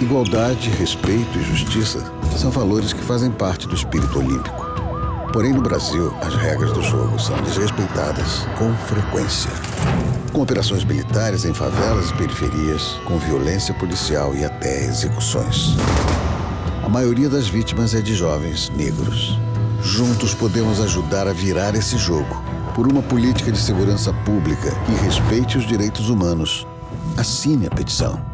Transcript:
Igualdade, respeito e justiça são valores que fazem parte do espírito olímpico. Porém, no Brasil, as regras do jogo são desrespeitadas com frequência. Com operações militares em favelas e periferias, com violência policial e até execuções. A maioria das vítimas é de jovens negros. Juntos podemos ajudar a virar esse jogo por uma política de segurança pública que respeite os direitos humanos. Assine a petição.